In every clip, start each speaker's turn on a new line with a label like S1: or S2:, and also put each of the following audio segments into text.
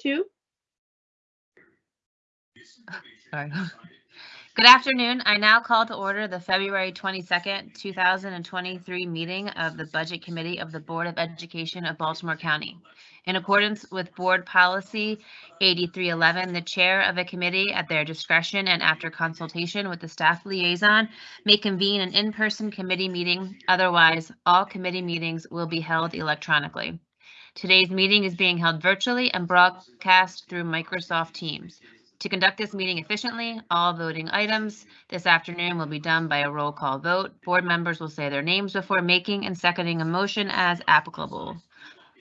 S1: two.
S2: Sorry. Good afternoon. I now call to order the February 22nd, 2023 meeting of the Budget Committee of the Board of Education of Baltimore County. In accordance with Board Policy 8311, the chair of a committee at their discretion and after consultation with the staff liaison may convene an in-person committee meeting. Otherwise, all committee meetings will be held electronically. Today's meeting is being held virtually and broadcast through Microsoft Teams. To conduct this meeting efficiently, all voting items this afternoon will be done by a roll call vote. Board members will say their names before making and seconding a motion as applicable,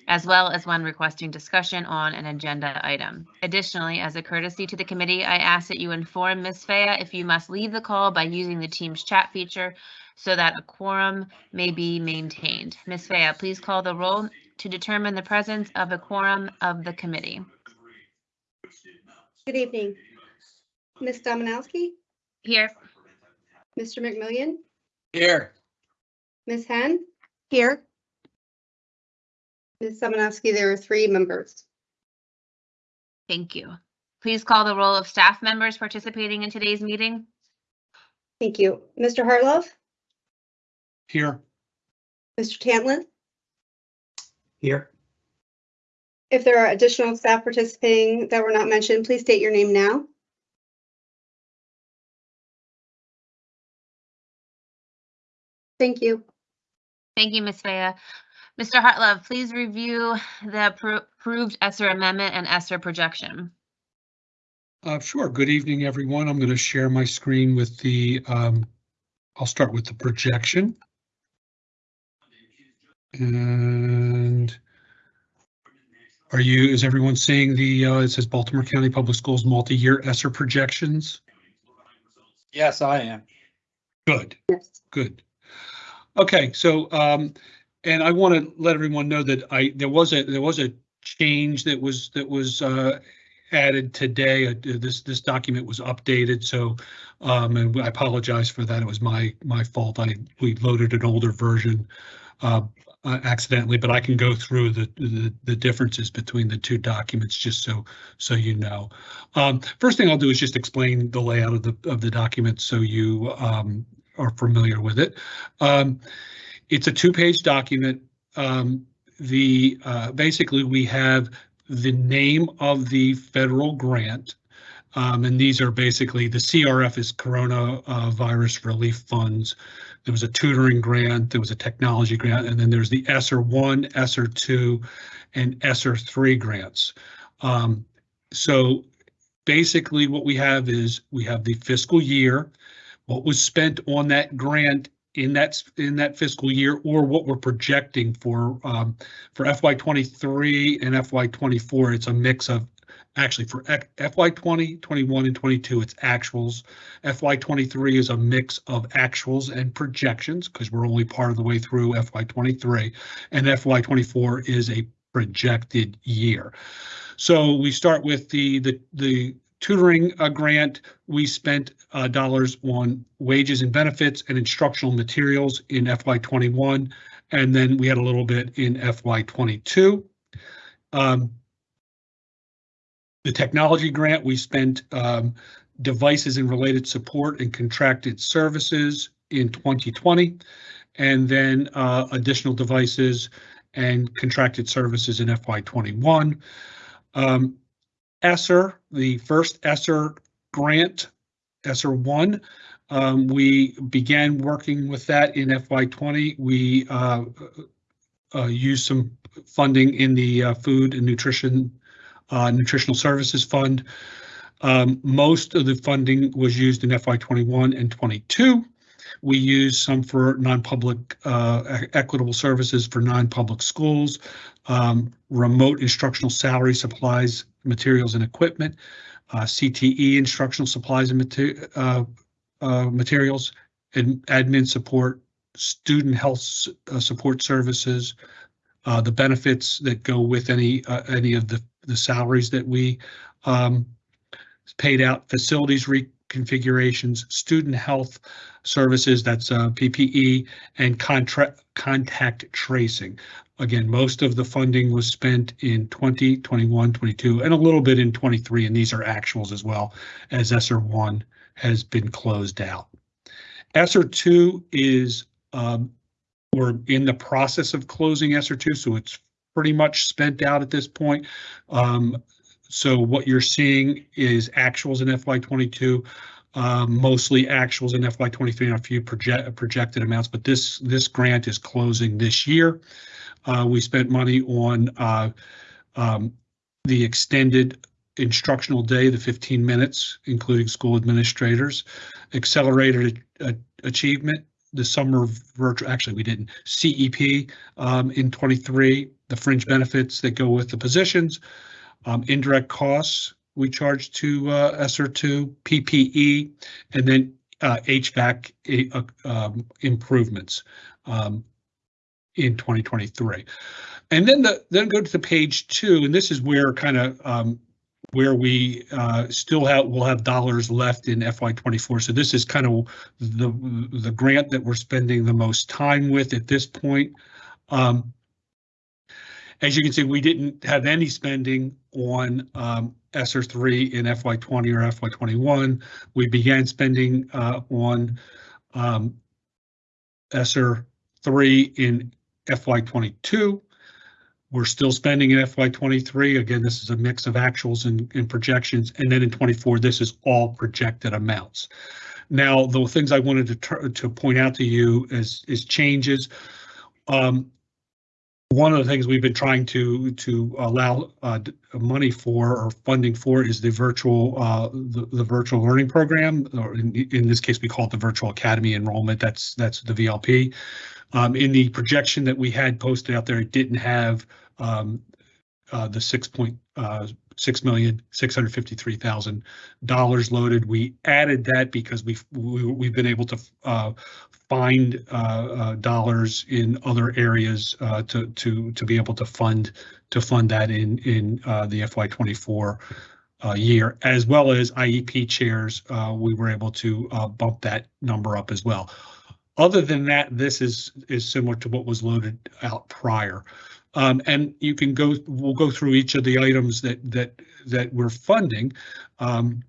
S2: as well as when requesting discussion on an agenda item. Additionally, as a courtesy to the committee, I ask that you inform Ms. Fea if you must leave the call by using the Teams chat feature so that a quorum may be maintained. Ms. Fea, please call the roll to determine the presence of a quorum of the committee.
S1: Good evening. Ms. Dominowski,
S2: Here.
S1: Mr. McMillion,
S3: Here.
S1: Ms. Henn? Here. Ms. Dominowski, there are three members.
S2: Thank you. Please call the roll of staff members participating in today's meeting.
S1: Thank you. Mr. Hartlove,
S3: Here.
S1: Mr. Tantlin,
S3: Here.
S1: if there are additional staff participating that were not mentioned, please state your name now. Thank you.
S2: Thank you, Ms. Faya. Mr. Hartlove, please review the approved ESSER amendment and ESSER projection.
S4: Uh, sure. Good evening, everyone. I'm going to share my screen with the, um, I'll start with the projection. And are you, is everyone seeing the, uh, it says Baltimore County Public Schools multi-year ESSER projections?
S3: Yes, I am.
S4: Good,
S1: Yes.
S4: good. Okay, so, um, and I want to let everyone know that I, there was a, there was a change that was, that was, uh, added today. Uh, This, this document was updated, so, um, and I apologize for that. It was my, my fault. I, we loaded an older version, uh, uh, accidentally, but I can go through the, the, the differences between the two documents, just so, so you know. Um, first thing I'll do is just explain the layout of the, of the document so you, um, are familiar with it. Um, it's a two-page document. Um, the, uh, basically, we have the name of the federal grant. Um, and these are basically, the CRF is Corona uh, Virus Relief Funds. There was a tutoring grant, there was a technology grant, and then there's the ESSER one, ESSER two, and ESSER three grants. Um, so basically what we have is we have the fiscal year, what was spent on that grant in that in that fiscal year, or what we're projecting for um, for FY23 and FY24. It's a mix of actually for FY20, 21, and 22. It's actuals. FY23 is a mix of actuals and projections because we're only part of the way through FY23, and FY24 is a projected year. So we start with the the the tutoring uh, grant, we spent uh, dollars on wages and benefits and instructional materials in FY21, and then we had a little bit in FY22. Um, the technology grant, we spent um, devices and related support and contracted services in 2020, and then uh, additional devices and contracted services in FY21. Um, ESSER, the first ESSER grant, ESSER 1. Um, we began working with that in FY20. We uh, uh, used some funding in the uh, Food and Nutrition uh, Nutritional Services Fund. Um, most of the funding was used in FY21 and 22. We used some for non-public uh, equitable services for non-public schools, um, remote instructional salary supplies materials and equipment, uh, CTE instructional supplies and mater uh, uh, materials, and admin support, student health uh, support services, uh, the benefits that go with any uh, any of the the salaries that we um, paid out, facilities reconfigurations, student health services, that's uh, PPE, and contact tracing. Again, most of the funding was spent in 20, 21, 22, and a little bit in 23, and these are actuals as well as ESSER 1 has been closed out. ESSER 2 is, um, we're in the process of closing ESSER 2, so it's pretty much spent out at this point. Um, so what you're seeing is actuals in FY '22, um, mostly actuals in FY '23 and a few project, projected amounts, but this, this grant is closing this year. Uh, we spent money on, uh, um, the extended instructional day, the 15 minutes, including school administrators, accelerated achievement, the summer virtual, actually, we didn't, CEP um, in 23, the fringe benefits that go with the positions, um, indirect costs we charge to uh, ESSER two, PPE, and then uh, HVAC uh, um, improvements um, in 2023. And then the then go to the page two, and this is where kind of um, where we uh, still have will have dollars left in FY24. So this is kind of the the grant that we're spending the most time with at this point. Um, as you can see, we didn't have any spending on um, ESSER three in FY twenty or FY twenty-one. We began spending uh, on um, ESSER three in FY twenty-two. We're still spending in FY twenty-three. Again, this is a mix of actuals and, and projections. And then in twenty-four, this is all projected amounts. Now, the things I wanted to, to point out to you is, is changes. Um, one of the things we've been trying to to allow uh, money for or funding for is the virtual uh, the, the virtual learning program, or in, in this case, we call it the virtual academy enrollment. That's that's the VLP. Um, in the projection that we had posted out there, it didn't have um, uh, the six point uh, six million six hundred fifty three thousand dollars loaded. We added that because we've we, we've been able to uh, find uh, uh, dollars in other areas uh, to to to be able to fund to fund that in in the FY24 uh, year, as well as IEP chairs. We were able to bump that number up as well. Other than that, this is is similar to what was loaded out prior. Um, and you can go, we'll go through each of the items that that that we're funding. Um,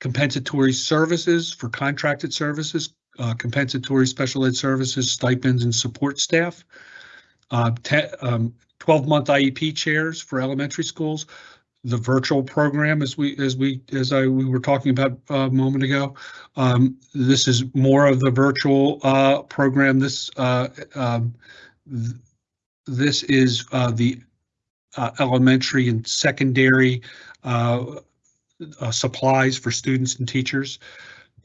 S4: compensatory services for contracted services, uh, compensatory special ed services, stipends and support staff. Uh, te- um, 12-month IEP chairs for elementary schools. The virtual program, as we as we as I we were talking about uh, a moment ago, um, this is more of the virtual uh, program. This uh, um, th- this is uh, the uh, elementary and secondary uh, supplies for students and teachers.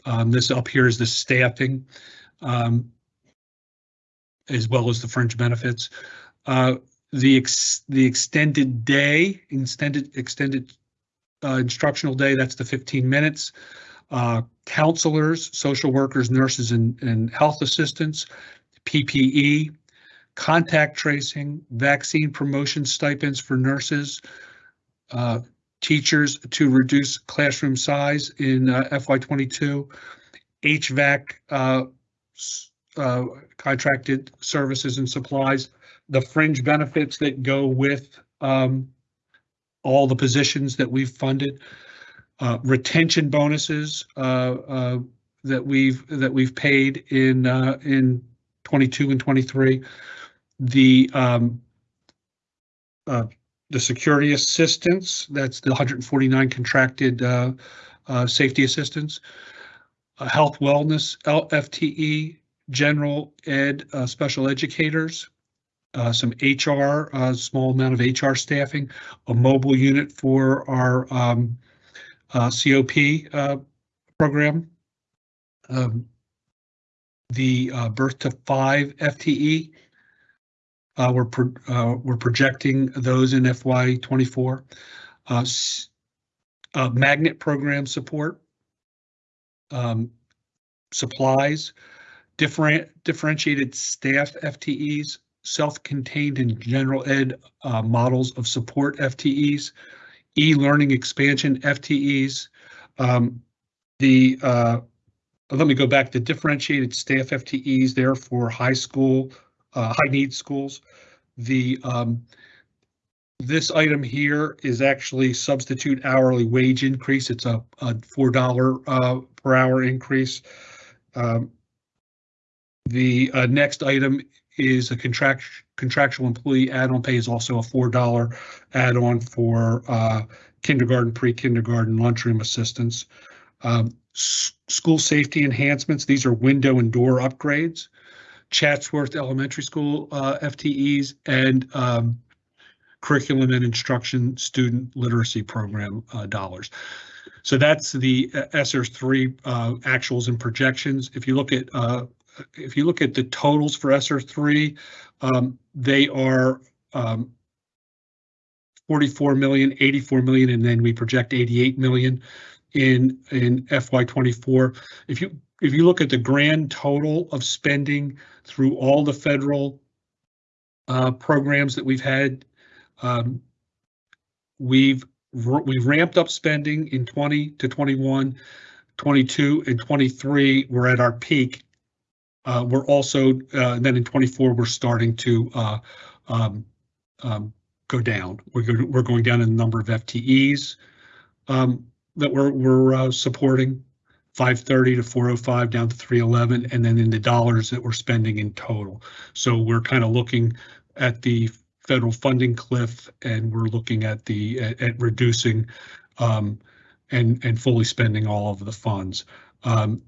S4: Um, this up here is the staffing, um, as well as the fringe benefits. Uh, the ex the extended day, extended extended uh, instructional day. That's the 15 minutes. Uh, counselors, social workers, nurses, and, and health assistants, PPE, contact tracing, vaccine promotion stipends for nurses, uh, teachers to reduce classroom size in uh, FY22, HVAC uh, uh, contracted services and supplies, the fringe benefits that go with um, all the positions that we've funded, uh, retention bonuses uh, uh, that we've that we've paid in in 22 and 23 the um, the security assistance, that's the 149 contracted uh, uh, safety assistants, uh, health wellness, FTE, general ed, uh, special educators, uh, some HR, a small amount of HR staffing, a mobile unit for our um, uh, COP uh, program, um, the uh, birth to five FTE, uh, we're, pro- uh, we're projecting those in FY twenty-four. Uh, uh, magnet program support. Um, supplies, different, differentiated staff FTEs, self-contained and general ed, uh, models of support FTEs, e-learning expansion FTEs, um, The, uh, let me go back to differentiated staff FTEs there for high school, uh, high need schools. The, um, this item here is actually substitute hourly wage increase. It's a, a four dollar, uh, per hour increase. Um, the, uh, next item is a contract, contractual employee add-on pay is also a four dollar add-on for, uh, kindergarten, pre-kindergarten lunchroom assistance. Um, school safety enhancements, these are window and door upgrades. Chatsworth Elementary School, uh, FTEs and, um, curriculum and instruction student literacy program, uh, dollars. So that's the uh, ESSER three, uh, actuals and projections. If you look at, uh, if you look at the totals for ESSER three, um, they are, um, 44 million, 84 million, and then we project 88 million in, in FY twenty-four. If you, if you look at the grand total of spending through all the federal uh, programs that we've had, um, we've, we've ramped up spending in 20 to 21, 22 and 23, we're at our peak. Uh, we're also, uh, then in 24, we're starting to uh, um, um, go down. We're go, we're going down in the number of FTEs um, that we're we're uh, supporting, 530 to 405 down to 311, and then in the dollars that we're spending in total. So we're kind of looking at the federal funding cliff, and we're looking at the at, at reducing um, and and fully spending all of the funds. Um,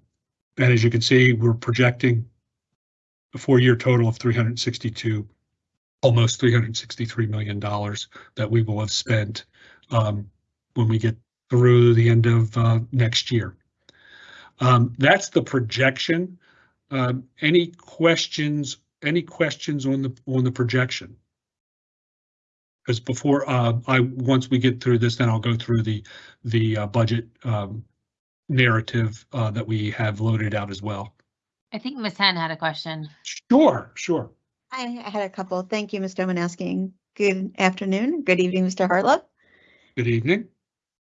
S4: and as you can see, we're projecting a four-year total of 362 almost three hundred and sixty-three million dollars that we will have spent um, when we get through the end of uh, next year. Um, that's the projection. Um, any questions? Any questions on the on the projection? Because before uh, I once we get through this, then I'll go through the the uh, budget um, narrative uh, that we have loaded out as well.
S2: I think Ms. Henn had a question.
S4: Sure, sure.
S5: I I had a couple. Thank you, Mr. Dominowski. Good afternoon, good evening, Mr. Hartlove.
S4: Good evening.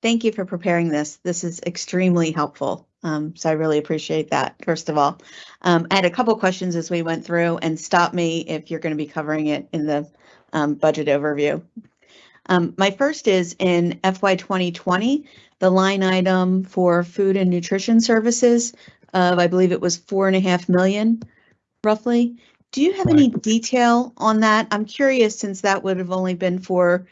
S5: Thank you for preparing this. This is extremely helpful. Um, so I really appreciate that, first of all. Um, I had a couple questions as we went through and stop me if you're going to be covering it in the um, budget overview. Um, my first is in FY 2020, the line item for food and nutrition services of, I believe it was four and a half million roughly. Do you have any detail on that? I'm curious since that would have only been for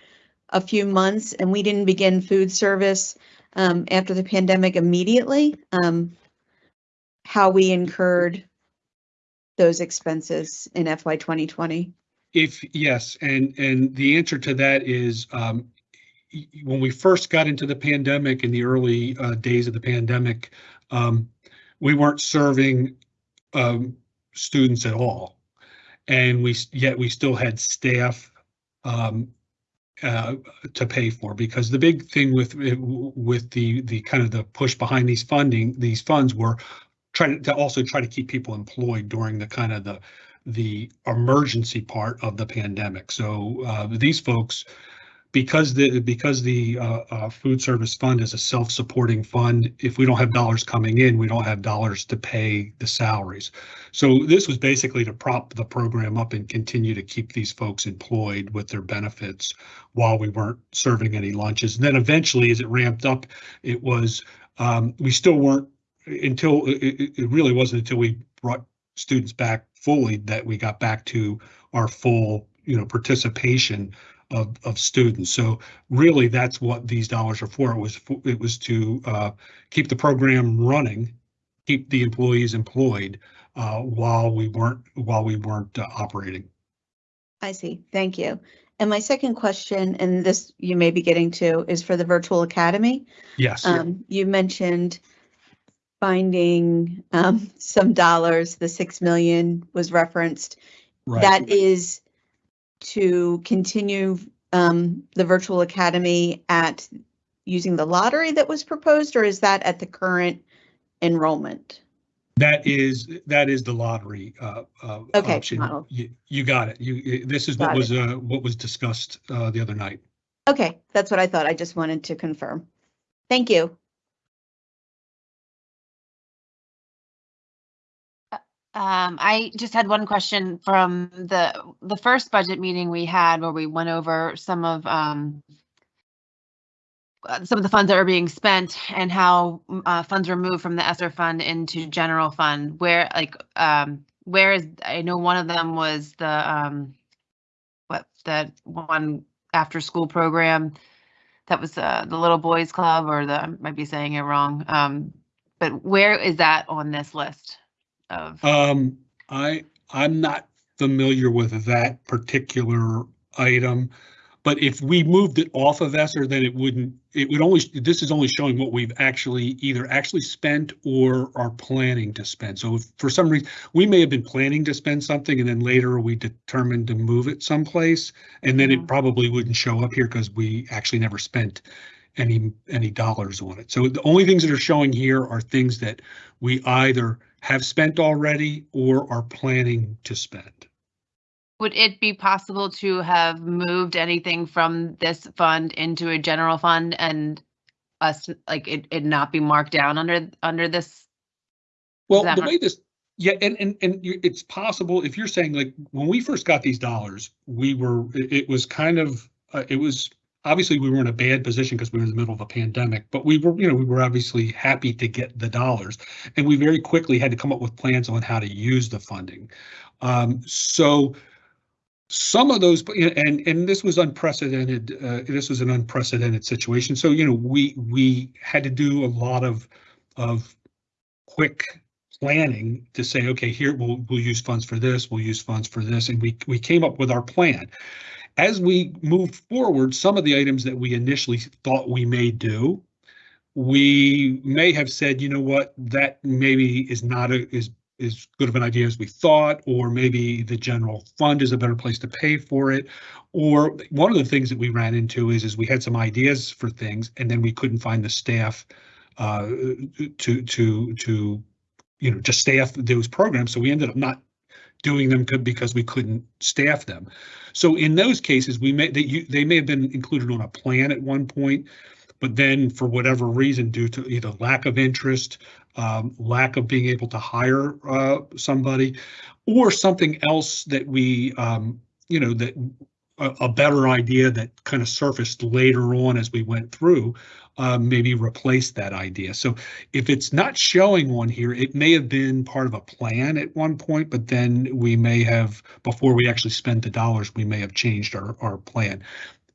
S5: a few months and we didn't begin food service um, after the pandemic immediately. Um, how we incurred those expenses in FY 2020.
S4: If, yes, and, and the answer to that is, um, when we first got into the pandemic, in the early, uh, days of the pandemic, um, we weren't serving, um, students at all. And we, yet we still had staff, um, uh, to pay for, because the big thing with, with the, the kind of the push behind these funding, these funds were trying to also try to keep people employed during the kind of the, the emergency part of the pandemic. So uh, these folks, because the because the uh, uh, food service fund is a self-supporting fund, if we don't have dollars coming in, we don't have dollars to pay the salaries. So this was basically to prop the program up and continue to keep these folks employed with their benefits while we weren't serving any lunches. And then eventually, as it ramped up, it was um, we still weren't until it, it it really wasn't until we brought students back fully that we got back to our full, you know, participation of, of students. So really, that's what these dollars are for. It was, fo- it was to uh, keep the program running, keep the employees employed uh, while we weren't, while we weren't uh, operating.
S5: I see. Thank you. And my second question, and this you may be getting to, is for the virtual academy.
S4: Yes,
S5: Um, you mentioned finding um, some dollars, the six million was referenced.
S4: right.
S5: That is to continue um, the virtual academy at using the lottery that was proposed, or is that at the current enrollment?
S4: That is, that is the lottery uh, uh,
S5: Okay,
S4: option.
S5: model.
S4: You, you got it. You, this is what
S5: Got
S4: was, uh, what was discussed uh, the other night.
S5: Okay, that's what I thought. I just wanted to confirm. Thank you.
S2: Um, I just had one question from the, the first budget meeting we had where we went over some of, um, uh, some of the funds that are being spent and how, uh, funds were moved from the ESSER fund into general fund, where like, um, where is, I know one of them was the, um, what, that one after-school program that was, uh, the Little Boys Club or the, I might be saying it wrong. Um, but where is that on this list of?
S4: Um, I, I'm not familiar with that particular item. But if we moved it off of ESSER, then it wouldn't, it would only, this is only showing what we've actually either actually spent or are planning to spend. So if for some reason, we may have been planning to spend something and then later we determined to move it someplace. And then it
S2: Mhm.
S4: probably wouldn't show up here because we actually never spent any, any dollars on it. So the only things that are showing here are things that we either have spent already or are planning to spend.
S2: Would it be possible to have moved anything from this fund into a general fund and us, like, it, it not be marked down under, under this?
S4: Well, the way this, yeah, and, and, and it's possible, if you're saying like, when we first got these dollars, we were, it, it was kind of, uh, it was, obviously, we were in a bad position because we were in the middle of a pandemic, but we were, you know, we were obviously happy to get the dollars. And we very quickly had to come up with plans on how to use the funding. Um, so some of those, and, and this was unprecedented, uh, this was an unprecedented situation. So, you know, we, we had to do a lot of, of quick planning to say, okay, here, we'll, we'll use funds for this, we'll use funds for this, and we, we came up with our plan. As we move forward, some of the items that we initially thought we may do, we may have said, you know what, that maybe is not a, is, is good of an idea as we thought, or maybe the general fund is a better place to pay for it. Or one of the things that we ran into is, is we had some ideas for things and then we couldn't find the staff uh, to, to, to, you know, to staff those programs. So we ended up not doing them because we couldn't staff them. So in those cases, we may, they, you, they may have been included on a plan at one point, but then for whatever reason, due to either lack of interest, um, lack of being able to hire uh, somebody, or something else that we, um, you know, that a, better idea that kind of surfaced later on as we went through, uh, maybe replace that idea. So if it's not showing one here, it may have been part of a plan at one point, but then we may have, before we actually spent the dollars, we may have changed our, our plan.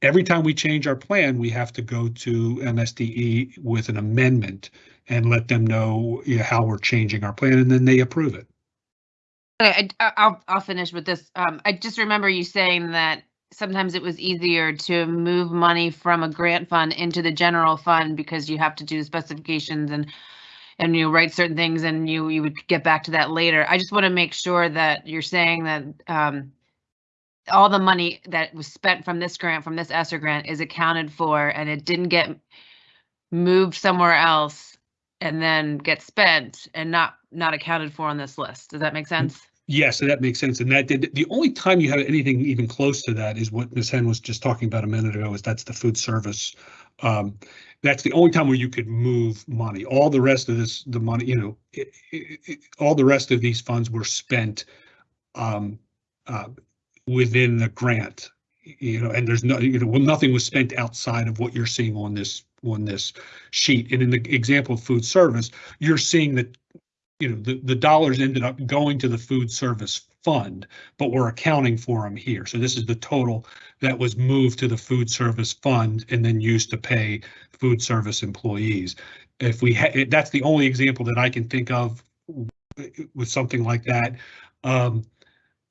S4: Every time we change our plan, we have to go to MSDE with an amendment and let them know you know, how we're changing our plan, and then they approve it.
S2: I, I'll, I'll finish with this. Um, I just remember you saying that sometimes it was easier to move money from a grant fund into the general fund because you have to do specifications and and you write certain things and you you would get back to that later. I just want to make sure that you're saying that um all the money that was spent from this grant, from this ESSER grant is accounted for and it didn't get moved somewhere else and then get spent and not not accounted for on this list. Does that make sense?
S4: Yes, so that makes sense. And that did, the only time you have anything even close to that is what Ms. Henn was just talking about a minute ago, is that's the food service. Um, that's the only time where you could move money. All the rest of this, the money, you know, it, it, it- all the rest of these funds were spent um, uh, within the grant, you know, and there's no, you know, well, nothing was spent outside of what you're seeing on this, on this sheet. And in the example of food service, you're seeing that you know, the, the dollars ended up going to the food service fund, but we're accounting for them here. So this is the total that was moved to the food service fund and then used to pay food service employees. If we that's the only example that I can think of with something like that. Um,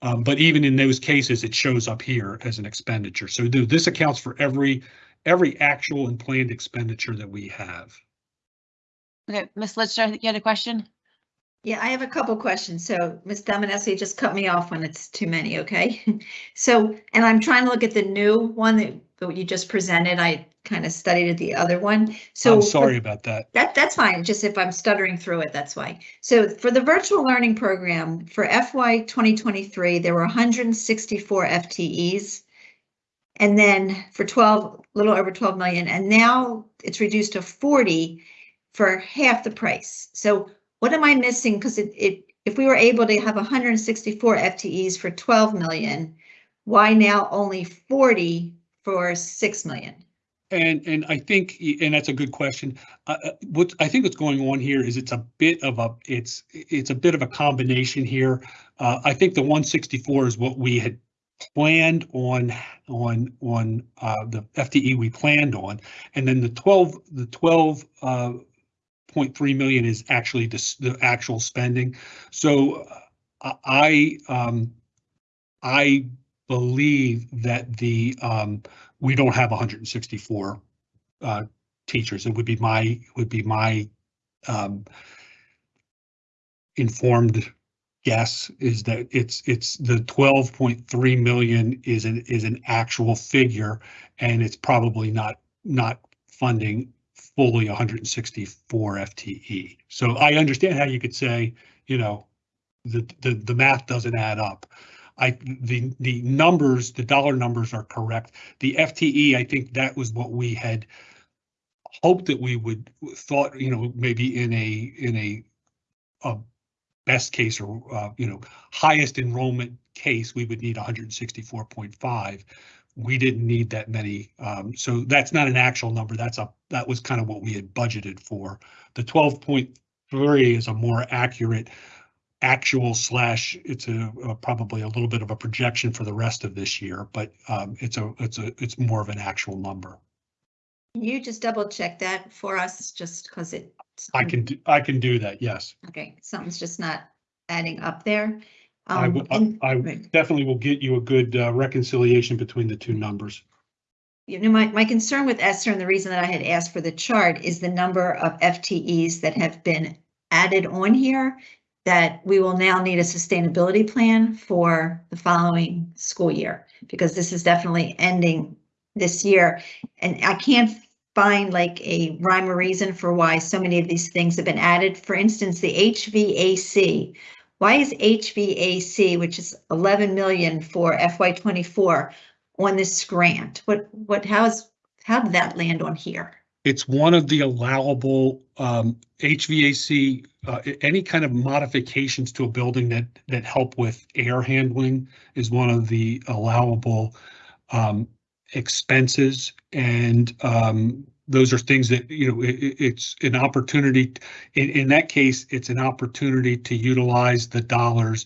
S4: um, but even in those cases, it shows up here as an expenditure. So th- this accounts for every, every actual and planned expenditure that we have.
S2: Okay, Ms. Think you had a question?
S6: Yeah, I have a couple questions. So Ms. Dominesi, just cut me off when it's too many, okay? So, and I'm trying to look at the new one that, that you just presented. I kind of studied the other one. So
S4: I'm
S6: for-
S4: sorry about that.
S6: That, that's fine, just if I'm stuttering through it, that's why. So for the virtual learning program, for FY 2023, there were 164 FTEs. And then for 12, little over 12 million, and now it's reduced to 40 for half the price. So what am I missing? Because it, it, if we were able to have hundred and sixty-four FTEs for twelve million, why now only forty for six million?
S4: And, and I think, and that's a good question. Uh, uh, what, I think what's going on here is it's a bit of a, it's, it's a bit of a combination here. Uh, I think the one sixty-four is what we had planned on, on, on, uh, the FTE we planned on. And then the twelve, the twelve, uh, point three million is actually the, actual spending. So uh, I, um, I believe that the, um, we don't have hundred and sixty-four uh, teachers. It would be my, would be my um, informed guess is that it's, it's the twelve point three million is an, is an actual figure and it's probably not, not funding fully 164 FTE. So I understand how you could say, you know, the the, the math doesn't add up. I the the numbers, the dollar numbers are correct. The FTE, I think that was what we had hoped that we would thought, you know, maybe in a in a, a best case or uh, you know highest enrollment case, we would need 164.5. We didn't need that many. Um, so that's not an actual number. That's a, that was kind of what we had budgeted for. The twelve point three is a more accurate actual slash, it's a, a- probably a little bit of a projection for the rest of this year, but um, it's a, it's a, it's more of an actual number.
S6: Can you just double check that for us, just because it.
S4: I can, do- I can do that, yes.
S6: Okay, something's just not adding up there.
S4: I
S6: Um,
S4: will,
S6: and-
S4: I
S6: right.
S4: definitely will get you a good uh, reconciliation between the two numbers.
S6: You know, my, my concern with ESSER and the reason that I had asked for the chart is the number of FTEs that have been added on here. That we will now need a sustainability plan for the following school year, because this is definitely ending this year. And I can't find like a rhyme or reason for why so many of these things have been added. For instance, the HVAC. Why is HVAC, which is 11 million for FY twenty-four, on this grant? What, what, how is, how did that land on here?
S4: It's one of the allowable um, HVAC, uh, any kind of modifications to a building that, that help with air handling is one of the allowable um, expenses. And um, those are things that, you know, i- i- it's an opportunity. In, in that case, it's an opportunity to utilize the dollars.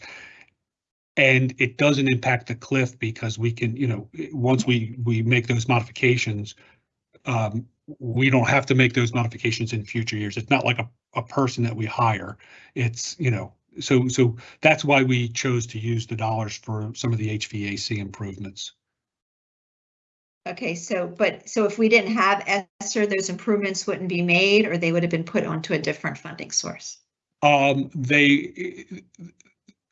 S4: And it doesn't impact the cliff because we can, you know, once we, we make those modifications, um, we don't have to make those modifications in future years. It's not like a, a person that we hire. It's, you know, so, so that's why we chose to use the dollars for some of the HVAC improvements.
S6: Okay, so, but, so if we didn't have ESSER, those improvements wouldn't be made, or they would have been put onto a different funding source?
S4: Um, they,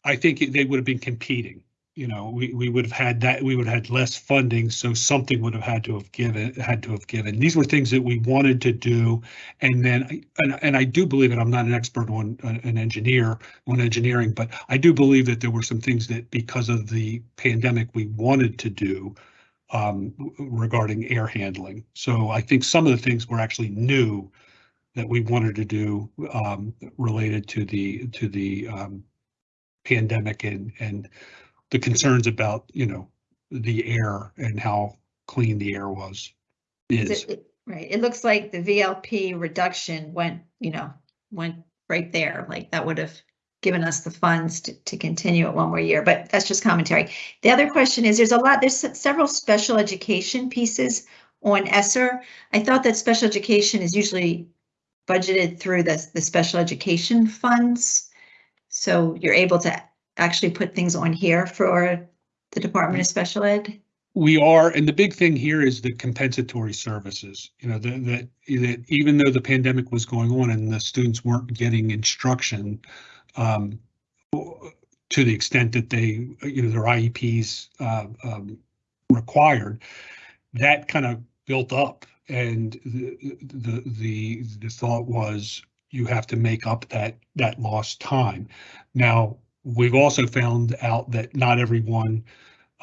S4: I think they would have been competing. You know, we, we would have had that, we would have had less funding, so something would have had to have given, had to have given. These were things that we wanted to do. And then, and, and I do believe it, I'm not an expert on, an engineer, on engineering, but I do believe that there were some things that because of the pandemic, we wanted to do um, regarding air handling. So I think some of the things were actually new that we wanted to do um, related to the, to the um, pandemic and, and the concerns about, you know, the air and how clean the air was,
S6: Is it- Right, it looks like the VLP reduction went, you know, went right there, like that would have given us the funds to, to continue it one more year, but that's just commentary. The other question is, there's a lot, there's several special education pieces on ESSER. I thought that special education is usually budgeted through the, the special education funds. So you're able to actually put things on here for the Department of mm-hmm. Special Ed?
S4: We are, and the big thing here is the compensatory services, you know, that, that, that even though the pandemic was going on and the students weren't getting instruction, um, to the extent that they, you know, their IEPs, uh, um, required, that kind of built up. And the, the, the, the thought was you have to make up that, that lost time. Now, we've also found out that not everyone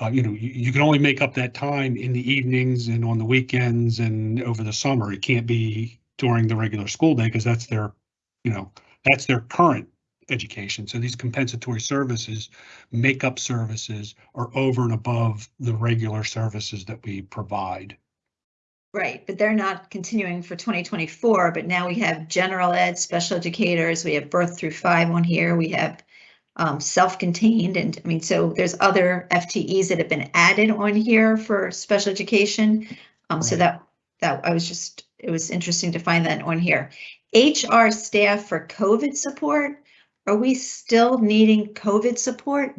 S4: uh, you know, you, you can only make up that time in the evenings and on the weekends and over the summer. It can't be during the regular school day because that's their, you know, that's their current education. So these compensatory services, makeup services are over and above the regular services that we provide.
S6: Right, but they're not continuing for 2024, but now we have general ed, special educators, we have birth through five on here, we have um, self-contained, and I mean, so there's other FTEs that have been added on here for special education. Um, so that, that, I was just, it was interesting to find that on here. HR staff for COVID support, are we still needing COVID support?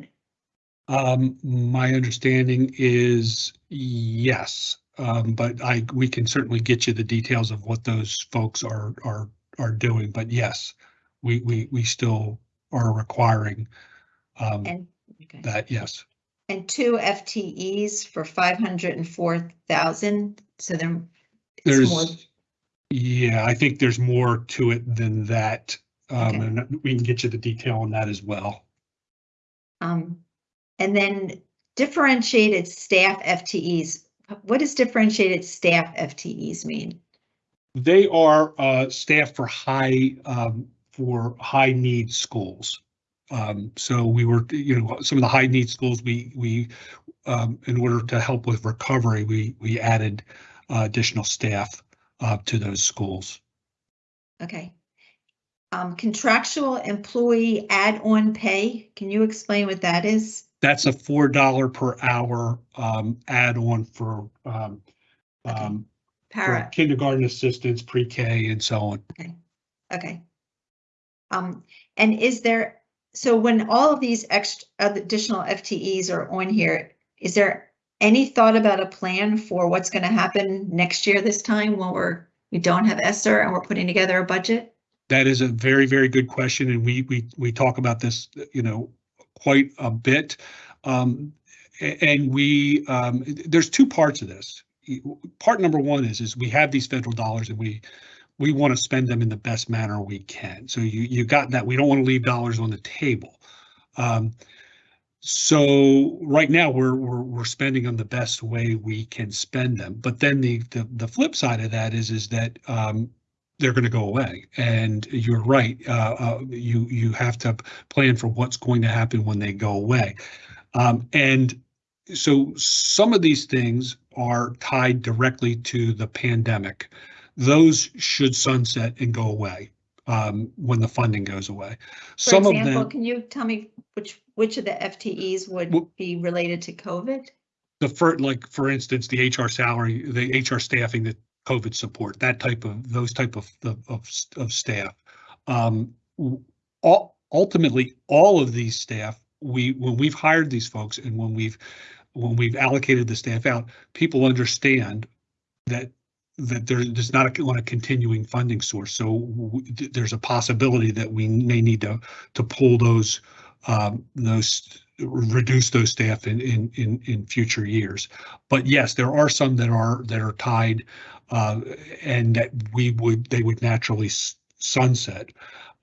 S4: Um, my understanding is yes, um, but I, we can certainly get you the details of what those folks are, are, are doing, but yes, we, we, we still are requiring, um,
S6: And, okay.
S4: that, yes.
S6: And two FTEs for five hundred and four thousand, so then. it's more-
S4: There's, yeah, I think there's more to it than that. Um,
S6: Okay.
S4: and we can get you the detail on that as well.
S6: Um, and then differentiated staff FTEs. What does differentiated staff FTEs mean?
S4: They are, uh, staff for high, um, for high need schools. Um, so we were, you know, some of the high need schools, we, we, um, in order to help with recovery, we, we added uh, additional staff, uh, to those schools.
S6: Okay. Um, contractual employee add-on pay, can you explain what that is?
S4: That's a four dollar per hour, um, add-on for, um, um, for
S6: Para,
S4: kindergarten assistants, pre-K and so on.
S6: okay. Um, and is there, so when all of these extra additional FTEs are on here, is there any thought about a plan for what's gonna happen next year this time when we're, we don't have ESSER and we're putting together a budget?
S4: That is a very, very good question, and we, we, we talk about this, you know, quite a bit. Um, and we, um, there's two parts of this. Part number one is, is we have these federal dollars and we, we want to spend them in the best manner we can. So you, you got that. We don't want to leave dollars on the table. Um, so right now we're, we're, we're spending them the best way we can spend them. But then the, the, the flip side of that is, is that, um, they're going to go away. And you're right. Uh, uh, you you have to plan for what's going to happen when they go away. Um, and so some of these things are tied directly to the pandemic. Those should sunset and go away um, when the funding goes away.
S6: For
S4: Some of
S6: example,
S4: them,
S6: can you tell me which, which of the FTEs would
S4: Well-
S6: be related to COVID?
S4: the first, like for instance, the HR salary, the HR staffing, the COVID support, that type of those type of of of, staff. Um, ultimately, all of these staff, we when we've hired these folks and when we've when we've allocated the staff out, people understand that that there- there's not a, a continuing funding source. So there's a possibility that we may need to to pull those um, those reduce those staff in, in, in, in future years. But yes, there are some that are, that are tied, uh, and that we would, they would naturally sunset.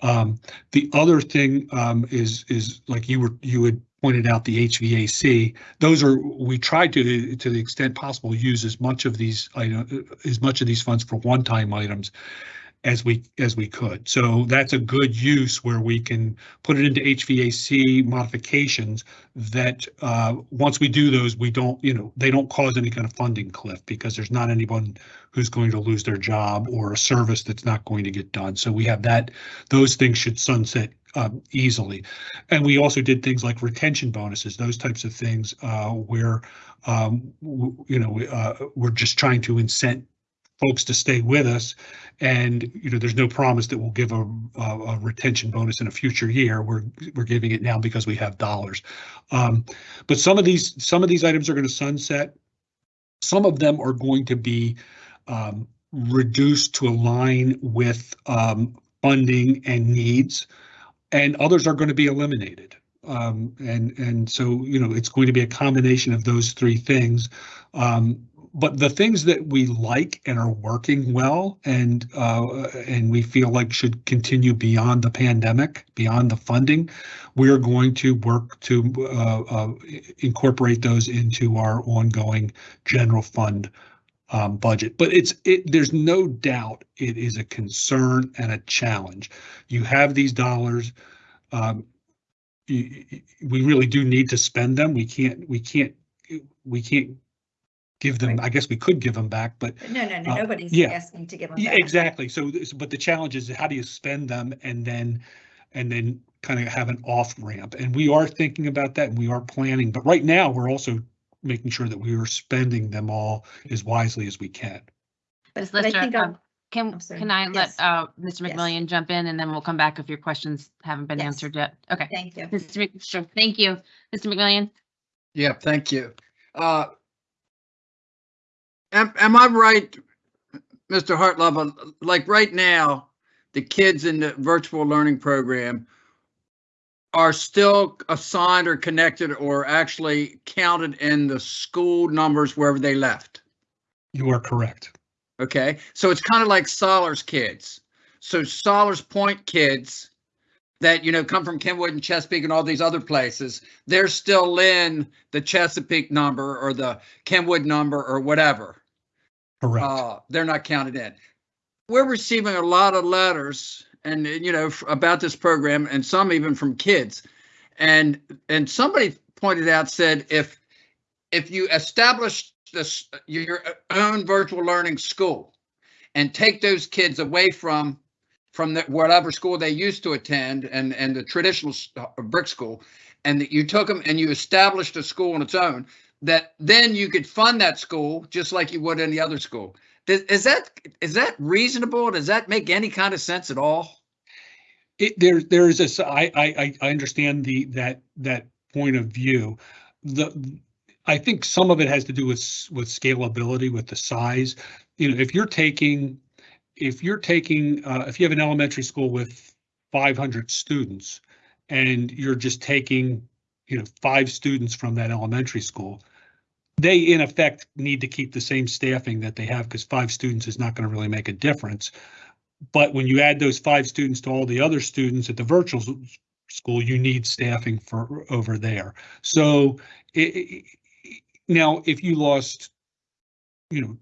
S4: Um, the other thing, um, is, is like you were, you had pointed out the HVAC. Those are, we tried to, to the extent possible, use as much of these, I as much of these funds for one-time items as we, as we could. So that's a good use where we can put it into HVAC modifications that, uh, once we do those, we don't, you know, they don't cause any kind of funding cliff because there's not anyone who's going to lose their job or a service that's not going to get done. So we have that, those things should sunset um, easily. And we also did things like retention bonuses, those types of things, uh, where, um, you know, uh, we're just trying to incent folks to stay with us. And, you know, there's no promise that we'll give a, a, a retention bonus in a future year. We're, we're giving it now because we have dollars. Um, but some of these, some of these items are going to sunset. Some of them are going to be, um, reduced to align with, um, funding and needs. And others are going to be eliminated. Um, and, and so, you know, it's going to be a combination of those three things. Um, but the things that we like and are working well and uh, and we feel like should continue beyond the pandemic, beyond the funding, we are going to work to uh, uh, incorporate those into our ongoing general fund um, budget. But it's it. There's no doubt it is a concern and a challenge. You have these dollars. um, we really do need to spend them. We can't, we can't, we can't give them, I guess we could give them back, but
S6: No, no, no,
S4: Uh,
S6: nobody's
S4: yeah.
S6: asking to give them
S4: yeah,
S6: back.
S4: exactly. So, this- but the challenge is how do you spend them and then, and then kind of have an off ramp? And we are thinking about that and we are planning, but right now we're also making sure that we are spending them all as wisely as we can.
S2: Ms.
S6: But I
S2: Lister,
S6: think
S2: um,
S6: I'm-
S2: can,
S6: I'm sorry.
S2: can I let
S6: Yes.
S2: uh, Mr.
S6: Yes.
S2: McMillion jump in and then we'll come back if your questions haven't been
S6: Yes.
S2: answered yet? Okay.
S6: Thank you.
S2: Mr. Mc, sure, thank you. Mr. McMillion?
S7: Yeah, thank you. Uh, Am, am I right, Mr. Hartlove, like right now, the kids in the virtual learning program are still assigned or connected or actually counted in the school numbers wherever they left?
S4: You are correct.
S7: Okay, so it's kind of like Sollers kids. So Sollers Point kids that, you know, come from Kenwood and Chesapeake and all these other places, they're still in the Chesapeake number or the Kenwood number or whatever.
S4: Correct.
S7: Uh, they're not counted in. We're receiving a lot of letters and, you know, about this program and some even from kids. And, and somebody pointed out, said, if, if you establish this, your own virtual learning school and take those kids away from, from the, whatever school they used to attend and, and the traditional brick school, and that you took them and you established a school on its own, that then you could fund that school just like you would any other school. Is that is that reasonable? Does that make any kind of sense at all?
S4: It, there, there is a, s- I, I, I- understand the, that, that point of view. The, I think some of it has to do with, with scalability, with the size. You know, if you're taking, if you're taking, uh, if you have an elementary school with five hundred students and you're just taking, you know, five students from that elementary school, they in effect need to keep the same staffing that they have because five students is not going to really make a difference. But when you add those five students to all the other students at the virtual school, you need staffing for over there. So i- i- i- now if you lost, you know,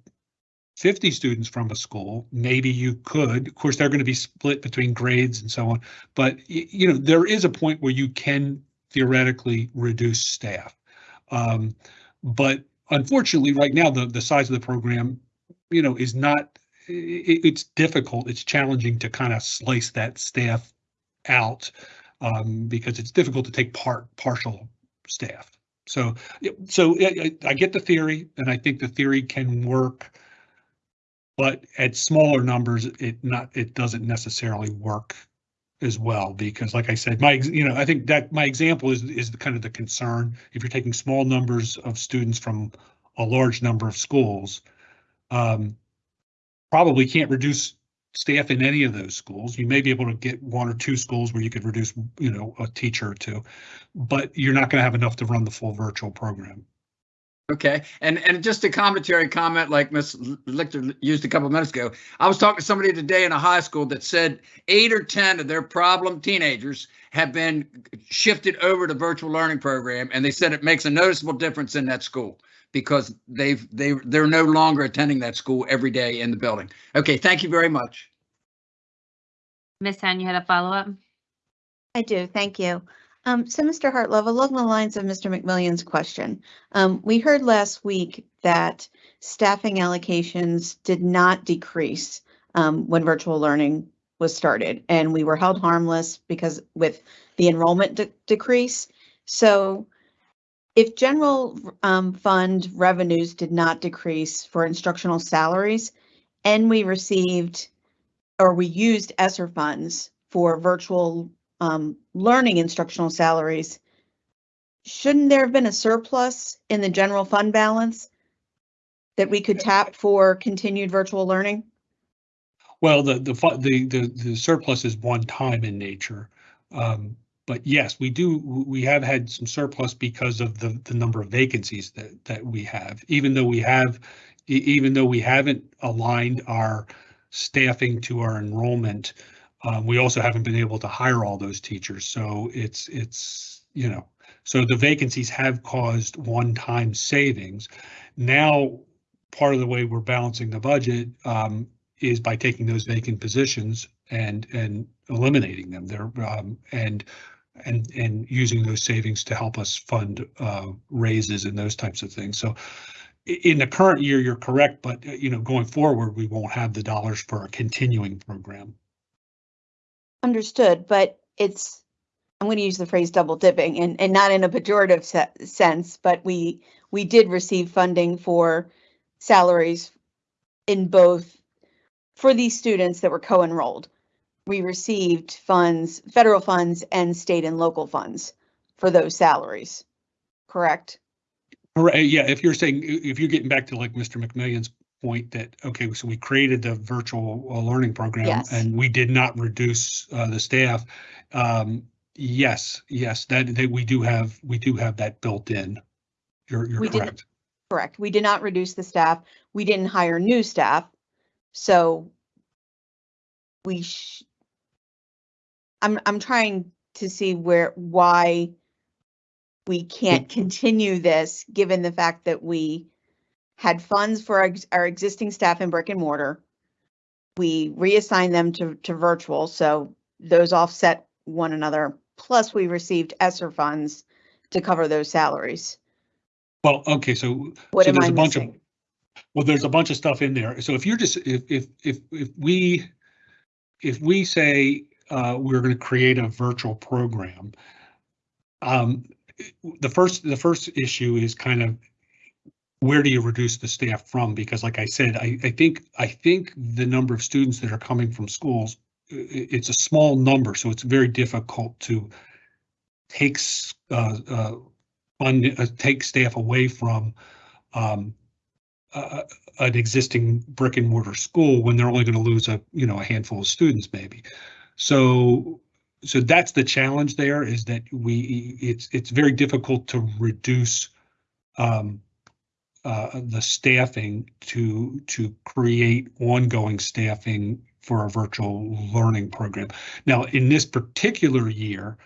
S4: 50 students from a school, maybe you could. Of course, they're going to be split between grades and so on. But you know, there is a point where you can theoretically reduce staff. Um, but unfortunately, right now, the, the size of the program, you know, is not, i- i- it's difficult, it's challenging to kind of slice that staff out um, because it's difficult to take part, partial staff. So, so I get the theory and I think the theory can work. But at smaller numbers, it not, it doesn't necessarily work as well, because like I said, my, you know, I think that my example is, is the kind of the concern. If you're taking small numbers of students from a large number of schools, um, probably can't reduce staff in any of those schools. You may be able to get one or two schools where you could reduce, you know, a teacher or two, but you're not going to have enough to run the full virtual program.
S7: Okay, and and just a commentary comment like Ms. Lichter used a couple of minutes ago. I was talking to somebody today in a high school that said eight or ten of their problem teenagers have been shifted over to virtual learning program, and they said it makes a noticeable difference in that school because they've they they're no longer attending that school every day in the building. Okay, thank you very much.
S2: Ms. Henn, you had a follow-up?
S5: I do, thank you. Um, so Mr. Hartlove, along the lines of Mr. McMillion's question, um, we heard last week that staffing allocations did not decrease um, when virtual learning was started, and we were held harmless because with the enrollment de- decrease. So if general um, fund revenues did not decrease for instructional salaries, and we received or we used ESSER funds for virtual um, learning instructional salaries, shouldn't there have been a surplus in the general fund balance that we could tap for continued virtual learning?
S4: Well, the, the, the, the, the surplus is one time in nature. Um, but yes, we do, we have had some surplus because of the, the number of vacancies that, that we have, even though we have, even though we haven't aligned our staffing to our enrollment, um, we also haven't been able to hire all those teachers. So it's, it's, you know, so the vacancies have caused one-time savings. Now, part of the way we're balancing the budget, um, is by taking those vacant positions and, and eliminating them there. Um, and and, and using those savings to help us fund uh, raises and those types of things. So in the current year, you're correct, but uh, you know, going forward, we won't have the dollars for a continuing program.
S5: Understood, but it's, I'm going to use the phrase double dipping and, and not in a pejorative se- sense, but we, we did receive funding for salaries in both, for these students that were co-enrolled. We received funds, federal funds and state and local funds for those salaries, correct?
S4: Right, yeah, if you're saying, if you're getting back to like Mr. McMillion's point that, okay, so we created the virtual uh, learning program
S5: Yes.
S4: and we did not reduce uh, the staff. Um, yes, yes, that, that we do have, we do have that built in. You're, you're
S5: We
S4: correct.
S5: Correct. We did not reduce the staff. We didn't hire new staff. So we sh- I'm, I'm trying to see where, why we can't continue this, given the fact that we had funds for our, our existing staff in brick and mortar. We reassigned them to, to virtual, so those offset one another. Plus, we received ESSER funds to cover those salaries.
S4: Well, okay, so
S5: What
S4: So
S5: am
S4: there's
S5: I
S4: a bunch of-
S5: missing?
S4: Well, there's a bunch of stuff in there. So if you're just, if, if, if, if we, if we say, uh, we're gonna create a virtual program, um, the first, the first issue is kind of where do you reduce the staff from? Because like I said, I, I think, I think the number of students that are coming from schools, it's a small number, so it's very difficult to take, uh, uh, uh, take staff away from, um, an existing brick and mortar school when they're only going to lose a, you know, a handful of students maybe. So, so that's the challenge there is that we, it's, it's very difficult to reduce um, uh, the staffing to, to create ongoing staffing for a virtual learning program. Now, in this particular year,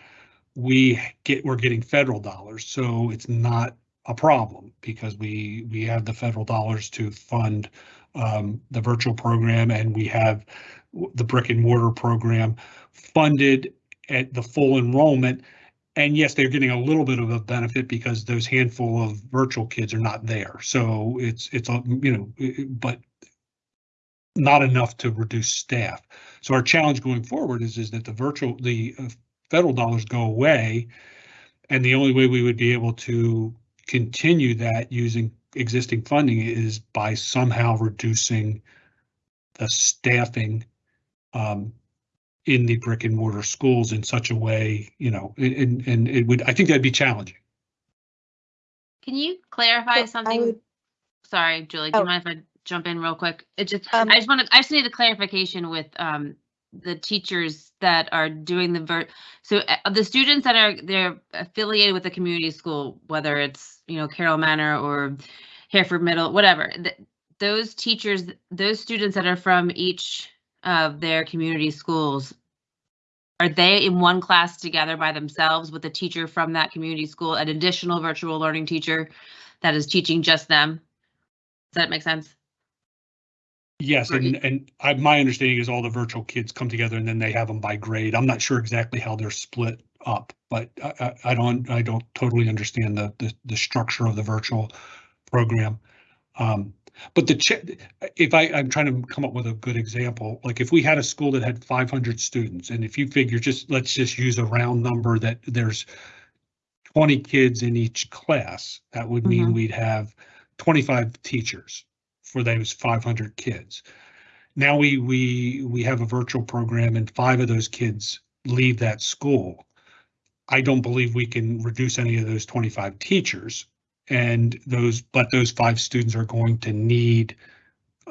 S4: we get, we're getting federal dollars, so it's not a problem because we, we have the federal dollars to fund um, the virtual program and we have the brick and mortar program funded at the full enrollment. And yes, they're getting a little bit of a benefit because those handful of virtual kids are not there. So it's, it's, a you know, but not enough to reduce staff. So our challenge going forward is, is that the virtual, the uh, federal dollars go away. And the only way we would be able to continue that using existing funding is by somehow reducing the staffing um, in the brick and mortar schools in such a way, you know, and, and it would, I think that'd be challenging.
S2: Can you clarify
S5: So
S2: something?
S5: would-
S2: Sorry, Julie, do
S5: Oh.
S2: you mind if I jump in real quick? It just,
S5: Um,
S2: I just want to, I just need a clarification with um the teachers that are doing the ver, so uh, the students that are, they're affiliated with the community school, whether it's, you know, Carroll Manor or Hereford Middle, whatever, th- those teachers, those students that are from each of their community schools, are they in one class together by themselves with a teacher from that community school, an additional virtual learning teacher that is teaching just them? Does that make sense?
S4: Yes, and, and I, my understanding is all the virtual kids come together and then they have them by grade. I'm not sure exactly how they're split up, but I, I, I don't, I don't totally understand the, the, the structure of the virtual program. Um, but the, ch- if I, I'm trying to come up with a good example, like if we had a school that had 500 students and if you figure just, let's just use a round number that there's 20 kids in each class, that would mean
S2: Mhm.
S4: we'd have 25 teachers for those 500 kids. Now we, we, we have a virtual program and five of those kids leave that school. I don't believe we can reduce any of those 25 teachers. And those, but those five students are going to need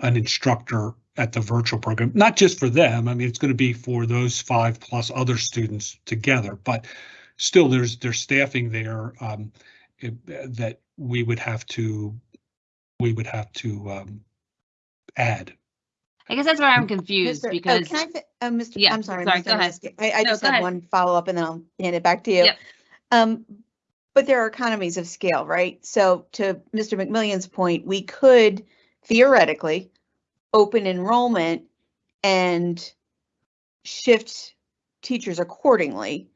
S4: an instructor at the virtual program, not just for them. I mean, it's going to be for those five plus other students together, but still there's, there's staffing there um, it- that we would have to, we would have to um, add.
S2: I guess that's where I'm confused
S5: Mr. oh,
S2: because,
S5: Can I, fi- uh, Mr.
S2: Yeah,
S5: I'm sorry.
S2: sorry,
S5: Mr.
S2: go ahead.
S5: I, I
S2: No,
S5: just
S2: go
S5: have
S2: ahead.
S5: one follow-up and then I'll hand it back to you.
S2: Yep.
S5: Um, but there are economies of scale, right? So to Mr. McMillion's point, we could theoretically open enrollment and shift teachers accordingly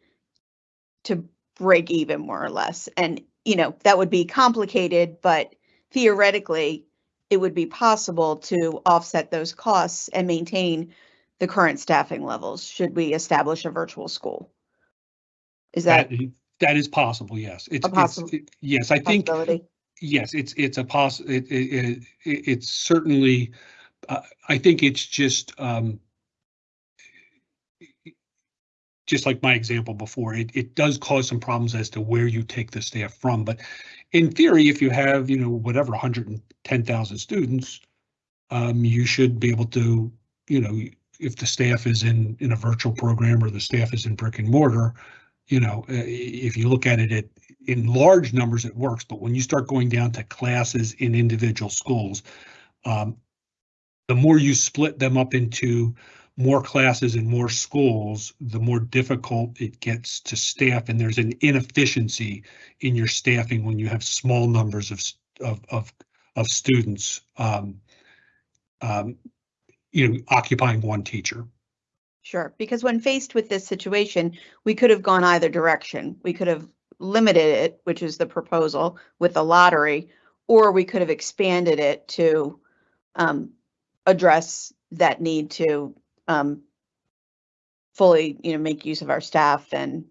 S5: to break even more or less. And, you know, that would be complicated, but theoretically, it would be possible to offset those costs and maintain the current staffing levels should we establish a virtual school. Is that
S4: That, that is possible, yes. It's, it's,
S5: possible-
S4: it- yes, I think,
S5: possibility?
S4: yes, it's, it's a poss, it, it, it, it- it's certainly, uh, I think it's just, um, just like my example before, it, it does cause some problems as to where you take the staff from, but in theory, if you have, you know, whatever, hundred and ten thousand students, um, you should be able to, you know, if the staff is in, in a virtual program or the staff is in brick and mortar, you know, uh, if you look at it at, in large numbers, it works, but when you start going down to classes in individual schools, um, the more you split them up into more classes and more schools, the more difficult it gets to staff, and there's an inefficiency in your staffing when you have small numbers of, of, of, of students, um, um, you know, occupying one teacher.
S5: Sure, because when faced with this situation, we could have gone either direction. We could have limited it, which is the proposal with the lottery, or we could have expanded it to um, address that need to um, fully, you know, make use of our staff and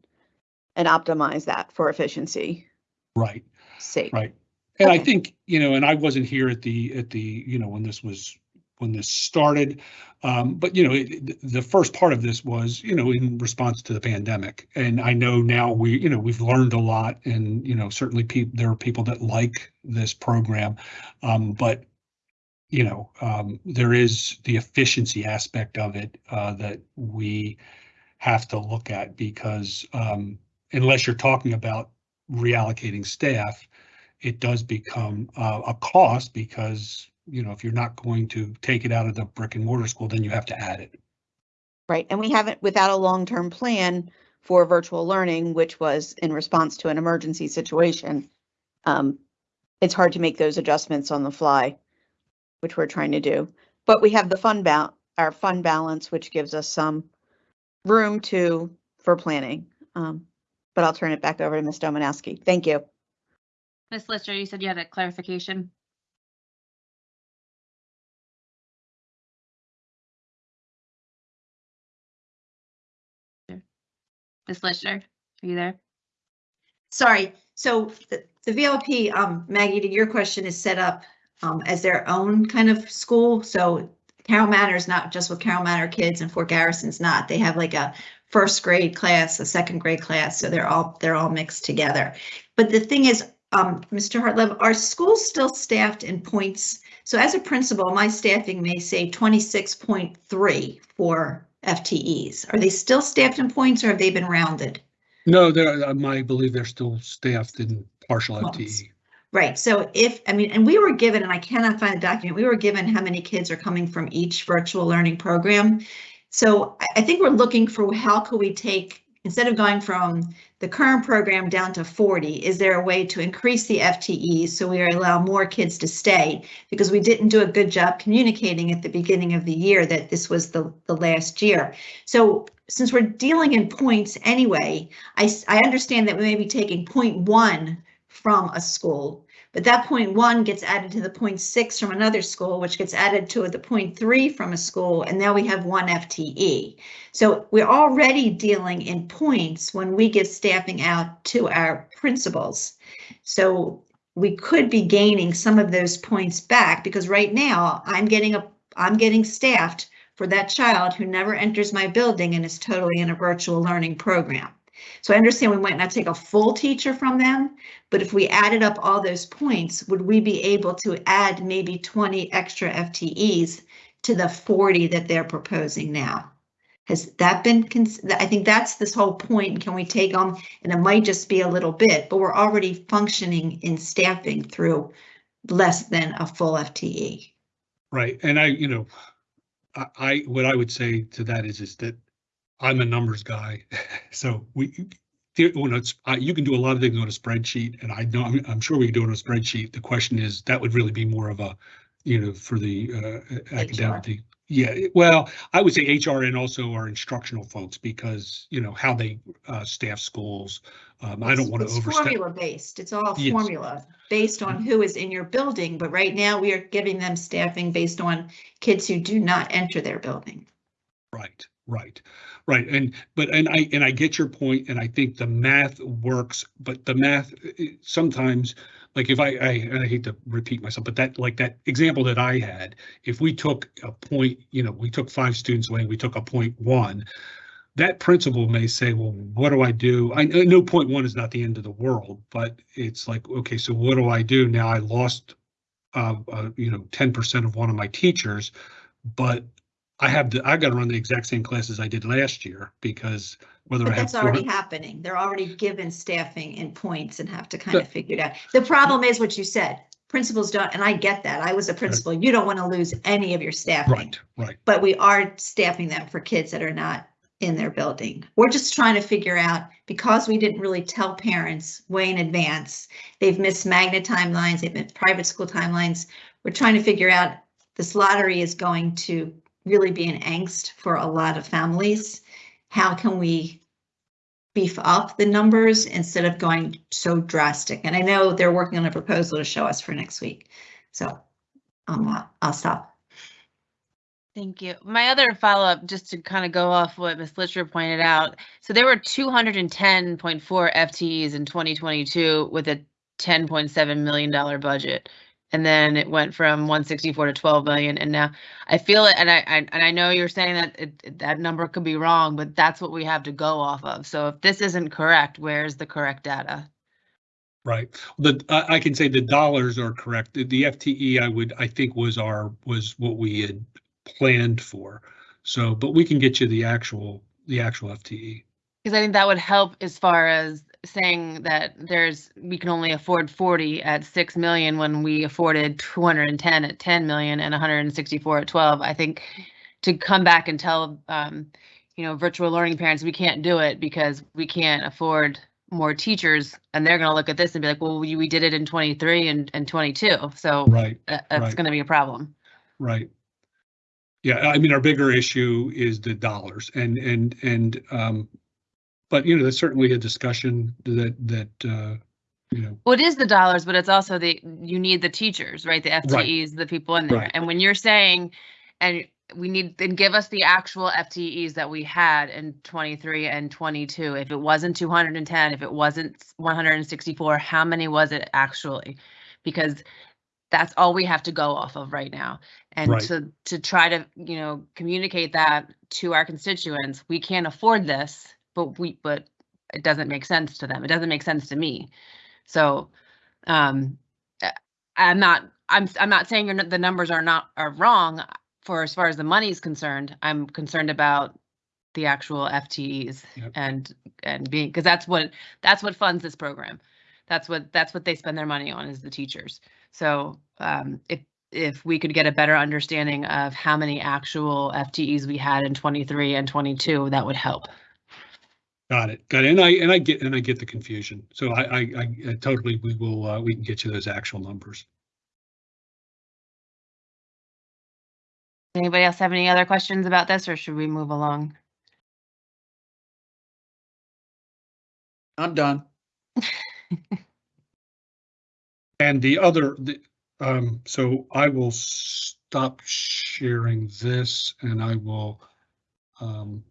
S5: and optimize that for efficiency
S4: Right.
S5: sake.
S4: Right. And I think, you know, and I wasn't here at the, at the, you know, when this was, when this started. Um, but you know, it, the first part of this was, you know, in response to the pandemic. And I know now we, you know, we've learned a lot and, you know, certainly people, there are people that like this program. Um, but you know, um, there is the efficiency aspect of it, uh, that we have to look at because, um, unless you're talking about reallocating staff, it does become uh, a cost because, you know, if you're not going to take it out of the brick and mortar school, then you have to add it.
S5: Right, and we haven't, without a long-term plan for virtual learning, which was in response to an emergency situation, um, it's hard to make those adjustments on the fly, which we're trying to do. But we have the fund bal, our fund balance, which gives us some room to, for planning. Um, but I'll turn it back over to Ms. Domanowski. Thank you.
S2: Ms. Lichter, you said you had a clarification? Ms. Lichter, are you there?
S6: Sorry, so the, the VLP, um, Maggie, to your question is set up, um, as their own kind of school, so Carroll Manor is not just with Carroll Manor kids and Fort Garrison's not. They have like a first grade class, a second grade class, so they're all, they're all mixed together. But the thing is, um, Mr. Hartlove, are schools still staffed in points? So as a principal, my staffing may say twenty-six point three for FTEs. Are they still staffed in points or have they been rounded?
S4: No, there, um, I believe they're still staffed in partial.
S6: Months.
S4: FTE.
S6: Right, so if, I mean, and we were given, and I cannot find the document, we were given how many kids are coming from each virtual learning program. So I, I think we're looking for how could we take, instead of going from the current program down to 40, is there a way to increase the FTEs so we allow more kids to stay? Because we didn't do a good job communicating at the beginning of the year that this was the, the last year. So since we're dealing in points anyway, I, I understand that we may be taking point one from a school. But that point one gets added to the point six from another school, which gets added to the point three from a school, and now we have one FTE. So we're already dealing in points when we give staffing out to our principals. So we could be gaining some of those points back because right now I'm getting a, I'm getting staffed for that child who never enters my building and is totally in a virtual learning program. So I understand we might not take a full teacher from them, but if we added up all those points, would we be able to add maybe 20 extra FTEs to the 40 that they're proposing now? Has that been, I think that's this whole point. Can we take them? And it might just be a little bit, but we're already functioning in staffing through less than a full. FTE.
S4: Right, and I, you know, I, I, what I would say to that is, is that I'm a numbers guy, so we, when it's, I- you can do a lot of things on a spreadsheet, and I know, I'm, I'm sure we can do it on a spreadsheet. The question is, that would really be more of a, you know, for the uh, academic, the Yeah, well, I would say HR and also our instructional folks because, you know, how they uh, staff schools. Um, I don't want to
S6: It's
S4: overstep.
S6: formula based. It's all
S4: Yes.
S6: formula based on who is in your building, but right now we are giving them staffing based on kids who do not enter their building.
S4: Right, right, right. And, but, and I, and I get your point, and I think the math works, but the math, eh, sometimes, like if I, I, and I hate to repeat myself, but that, like that example that I had, if we took a point, you know, we took five students away, we took a point one, that principal may say, well, what do I do? I I know point one is not the end of the world, but it's like, okay, so what do I do? Now I lost, uh, uh, you know, ten percent of one of my teachers, but I have to, I got to run the exact same classes I did last year because whether I
S6: But
S4: have.
S6: that's already happening. They're already given staffing and points and have to kind of figure it out. The problem is what you said. Principals don't, and I get that. I was a principal. You don't want to lose any of your staffing.
S4: Right, right,
S6: But we are staffing them for kids that are not in their building. We're just trying to figure out, because we didn't really tell parents way in advance, they've missed magnet timelines, they've missed private school timelines. We're trying to figure out, this lottery is going to really be an angst for a lot of families. How can we beef up the numbers instead of going so drastic? And I know they're working on a proposal to show us for next week. So um, I'll stop.
S2: Thank you. My other follow-up, just to kind of go off what Ms. Lichter pointed out. So there were 210.4 FTEs in 2022 with a $10.7 million budget. And then it went from 164 to 12 million. And now I feel it, and I, I and I know you're saying that it, that number could be wrong, but that's what we have to go off of. So if this isn't correct, where's the correct data?
S4: right. The, I, I can say the dollars are correct. The- The FTE I would, I think was our, was what we had planned for. So, but we can get you the actual, the actual. FTE.
S2: Because I think that would help as far as saying that there's, we can only afford 40 at 6 million when we afforded 210 at 10 million and 164 at 12. I think to come back and tell, um, you know, virtual learning parents, we can't do it because we can't afford more teachers. And they're going to look at this and be like, well, we, we did it in 23 and, and 22. So
S4: Right,
S2: that's
S4: right.
S2: going to be a problem.
S4: right. Yeah, I mean, our bigger issue is the dollars and, and, and, um, but you know, that's certainly a discussion that, that, uh, you know,
S2: Well, it is the dollars, but it's also the, you need the teachers, right? The FTEs, the people in there.
S4: Right.
S2: And when you're saying, and we need, then give us the actual FTEs that we had in 23 and 22. If it wasn't 210, if it wasn't 164, how many was it actually? Because that's all we have to go off of right now. And
S4: Right.
S2: to, to try to, you know, communicate that to our constituents, we can't afford this, but we, but it doesn't make sense to them. It doesn't make sense to me. So, um, I'm not, I'm, I'm not saying you're, not- the numbers are not, are wrong for as far as the money is concerned. I'm concerned about the actual FTEs
S4: Yep.
S2: and, and being, because that's what, that's what funds this program. That's what, that's what they spend their money on is the teachers. So, um, if, if we could get a better understanding of how many actual FTEs we had in 23 and 22, that would help.
S4: Got it, got it. And I, and I get, and I get the confusion. So I, I, I I totally, we will, uh, we can get you those actual numbers.
S2: Anybody else have any other questions about this or should we move along?
S7: I'm done.
S4: And the other, the, um, so I will stop sharing this and I will, um,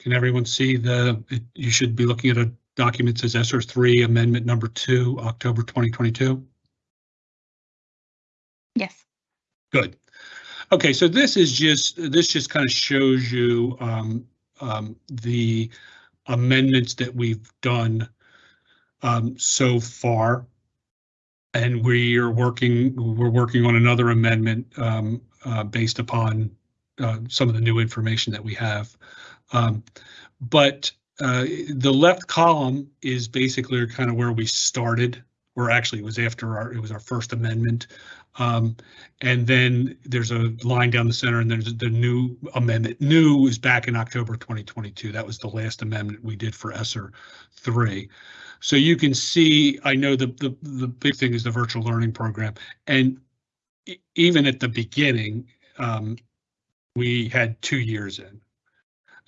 S4: Can everyone see the, it- you should be looking at a document that says SR three amendment number two, October twenty twenty-two?
S2: Yes.
S4: Good. Okay, so this is just, this just kind of shows you um, um, the amendments that we've done um, so far. And we are working, we're working on another amendment um, uh, based upon uh, some of the new information that we have. Um, But uh, the left column is basically kind of where we started, or actually it was after our, it was our first amendment. Um, and then there's a line down the center and there's the new amendment. New is back in October 2022. That was the last amendment we did for ESSER three. So you can see, I know the, the, the big thing is the virtual learning program. And even at the beginning, um, we had two years in.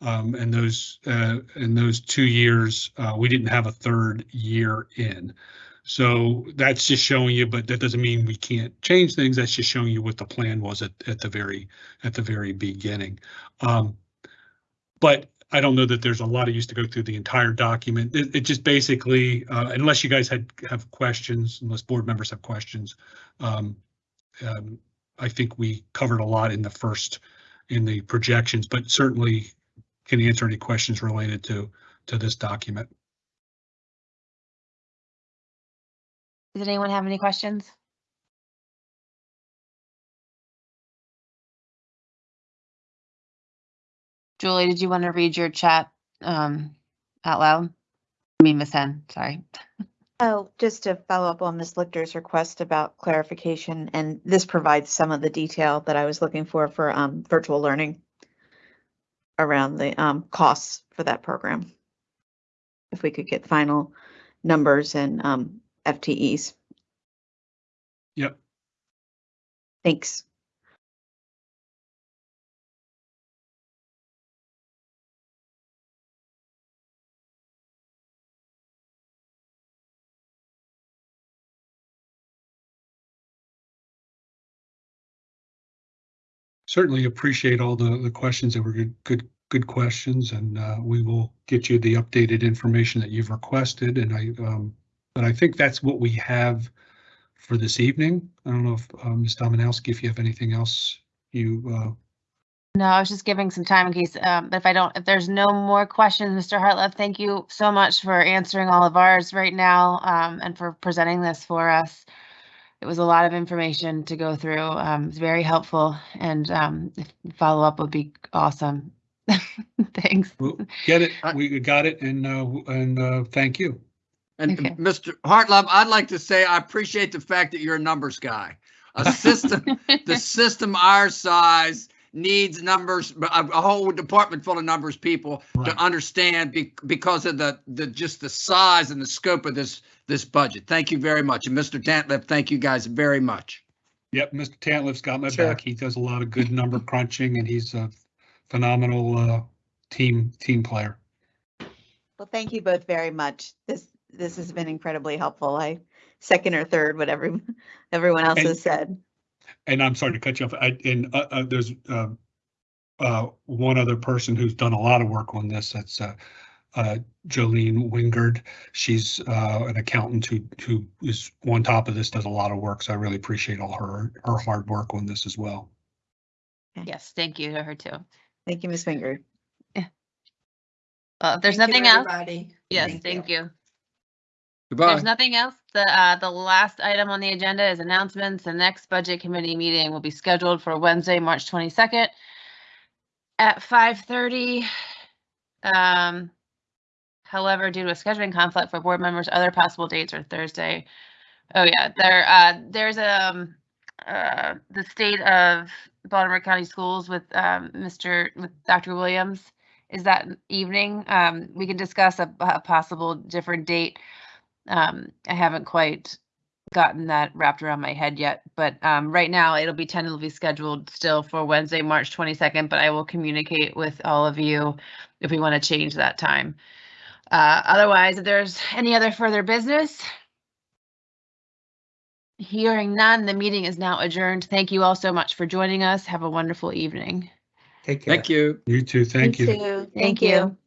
S4: Um, and those, uh, in those two years, uh, we didn't have a third year in. So that's just showing you, but that doesn't mean we can't change things. That's just showing you what the plan was at, at the very, at the very beginning. Um, but I don't know that there's a lot of use to go through the entire document. It, it just basically, uh, unless you guys had, have questions, unless board members have questions, um, um, I think we covered a lot in the first, in the projections, but certainly can answer any questions related to, to this document.
S2: Does anyone have any questions? Julie, did you want to read your chat um, out loud? I mean, Miss Henn, sorry.
S5: Oh, just to follow up on Ms. Lichter's request about clarification, and this provides some of the detail that I was looking for for um virtual learning around the um costs for that program. If we could get final numbers and um FTEs.
S4: Yep.
S5: Thanks.
S4: Certainly appreciate all the, the questions that were good, good, good questions, and uh, we will get you the updated information that you've requested, and I, um, but I think that's what we have for this evening. I don't know if, uh, Ms. Domanowski, if you have anything else you, uh,
S2: No, I was just giving some time in case, um, if I don't, if there's no more questions, Mr. Hartlove, thank you so much for answering all of ours right now, um, and for presenting this for us. It was a lot of information to go through. Um, it's very helpful and, um, follow-up would be awesome. Thanks.
S4: we'll get it, we got it, and, uh, and uh, thank you.
S7: And
S2: Okay.
S7: Mr. Hartlove, I'd like to say I appreciate the fact that you're a numbers guy. A system, the system our size needs numbers, a, a whole department full of numbers people
S4: Right.
S7: to understand be, because of the, the, just the size and the scope of this, this budget. Thank you very much. And Mr. Tantliff, thank you guys very much.
S4: Yep, Mr. Tantliff's got my
S7: Sure.
S4: back. He does a lot of good number crunching, and he's a phenomenal uh, team, team player.
S5: Well, thank you both very much. This, this has been incredibly helpful. I second or third what every, everyone else
S4: And-
S5: has said.
S4: And I'm sorry to cut you off. I, and, uh, uh, there's, uh, uh, one other person who's done a lot of work on this. That's, uh, Jolene Wingard. She's, uh, an accountant who, who is on top of this, does a lot of work. So I really appreciate all her, her hard work on this as well.
S2: Yes, thank you to her too.
S5: Thank you, Ms. Finger.
S2: Uh, if there's
S6: Thank you,
S2: nothing else,
S6: everybody.
S2: yes,
S6: Thank
S2: thank
S6: you.
S2: you.
S7: Goodbye.
S2: There's nothing else. The, uh, the last item on the agenda is announcements. The next budget committee meeting will be scheduled for Wednesday, March twenty-second at five thirty. Um, however, due to a scheduling conflict for board members, other possible dates are Thursday. Oh, yeah, there, uh, there's, um, uh, the state of Baltimore County Schools with, um, Mr., with Dr. Williams. Is that evening? Um, we can discuss a, a possible different date. Um, I haven't quite gotten that wrapped around my head yet, but um, right now it'll be tentatively scheduled still for Wednesday, March 22nd, but I will communicate with all of you if we want to change that time. Uh, otherwise, if there's any other further business, hearing none, the meeting is now adjourned. Thank you all so much for joining us. Have a wonderful evening.
S3: Take care.
S7: Thank you.
S4: You too. Thank you.
S5: too.
S2: Thank you.